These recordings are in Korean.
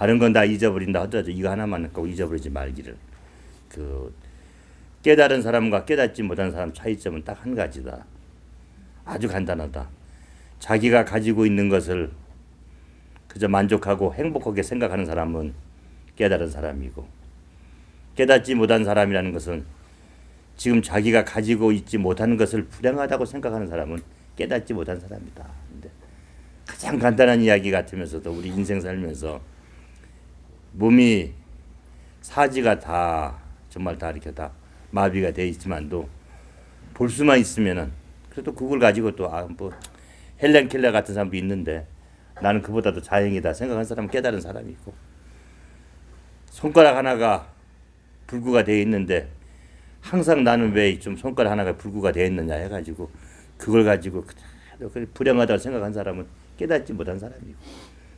다른 건 다 잊어버린다 하더라도 이거 하나만 꼭 잊어버리지 말기를. 그 깨달은 사람과 깨닫지 못한 사람 차이점은 딱 한 가지다. 아주 간단하다. 자기가 가지고 있는 것을 그저 만족하고 행복하게 생각하는 사람은 깨달은 사람이고 깨닫지 못한 사람이라는 것은 지금 자기가 가지고 있지 못한 것을 불행하다고 생각하는 사람은 깨닫지 못한 사람이다. 근데 가장 간단한 이야기 같으면서도 우리 인생 살면서 몸이 사지가 다 정말 다 이렇게 다 마비가 돼 있지만도 볼 수만 있으면은 그래도 그걸 가지고 또 아 뭐 헬렌 켈러 같은 사람도 있는데 나는 그보다도 자행이다 생각하는 사람은 깨달은 사람이 있고. 손가락 하나가 불구가 돼 있는데 항상 나는 왜 좀 손가락 하나가 불구가 돼 있느냐 해가지고 그걸 가지고 불행하다고 생각한 사람은 깨닫지 못한 사람이고.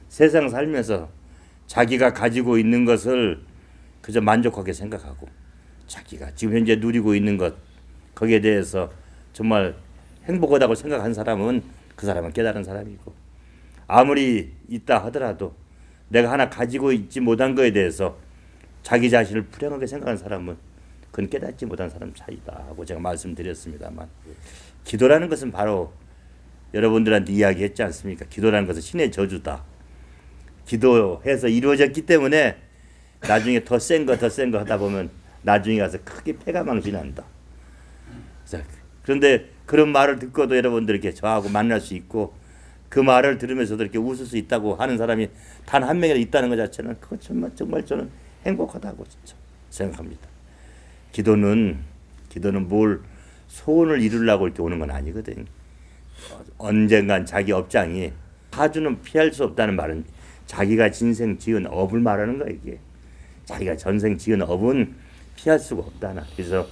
세상 살면서 자기가 가지고 있는 것을 그저 만족하게 생각하고 자기가 지금 현재 누리고 있는 것 거기에 대해서 정말 행복하다고 생각한 사람은 그 사람은 깨달은 사람이고 아무리 있다 하더라도 내가 하나 가지고 있지 못한 것에 대해서 자기 자신을 불행하게 생각하는 사람은 그건 깨닫지 못한 사람 차이다 하고 제가 말씀드렸습니다만 기도라는 것은 바로 여러분들한테 이야기했지 않습니까? 기도라는 것은 신의 저주다. 기도해서 이루어졌기 때문에 나중에 더 센 거 더 센 거 하다 보면 나중에 가서 크게 패가 망신한다. 자, 그런데 그런 말을 듣고도 여러분들 이렇게 저하고 만날 수 있고 그 말을 들으면서도 이렇게 웃을 수 있다고 하는 사람이 단 한 명이라 있다는 것 자체는 그거 정말 정말 저는 행복하다고 생각합니다. 기도는 기도는 뭘 소원을 이루려고 이렇게 오는 건 아니거든. 언젠간 자기 업장이 사주는 피할 수 없다는 말은 자기가 진생 지은 업을 말하는 거야 이게. 자기가 전생 지은 업은 피할 수가 없다나. 그래서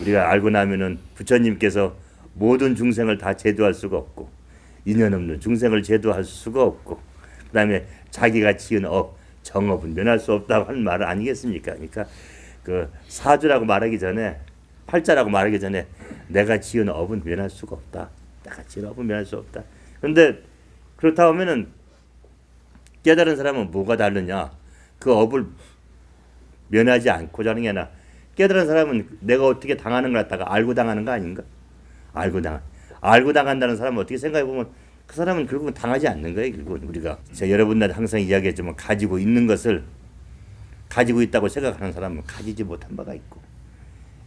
우리가 알고 나면은 부처님께서 모든 중생을 다 제도할 수가 없고 인연 없는 중생을 제도할 수가 없고 그다음에 자기가 지은 업 정업은 면할 수 없다고 하는 말 아니겠습니까? 그러니까 그 사주라고 말하기 전에 팔자라고 말하기 전에 내가 지은 업은 면할 수가 없다. 내가 지은 업은 면할 수 없다. 그런데 그렇다 하면은 깨달은 사람은 뭐가 다르냐? 그 업을 면하지 않고자 하는 게 아니라 깨달은 사람은 내가 어떻게 당하는 걸 갖다가 알고 당하는 거 아닌가? 알고 당 알고 당한다는 사람은 어떻게 생각해 보면 그 사람은 결국은 당하지 않는 거예요. 결국은 우리가 제가 여러분들 항상 이야기했지만 가지고 있는 것을 가지고 있다고 생각하는 사람은 가지지 못한 바가 있고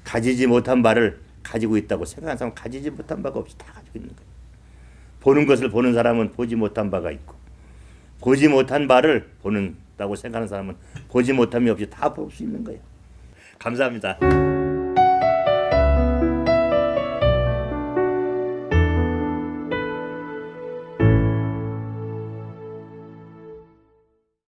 가지지 못한 바를 가지고 있다고 생각하는 사람은 가지지 못한 바가 없이 다 가지고 있는 거예요. 보는 것을 보는 사람은 보지 못한 바가 있고 보지 못한 바를 보는다고 생각하는 사람은 보지 못함이 없이 다 볼 수 있는 거예요. 감사합니다.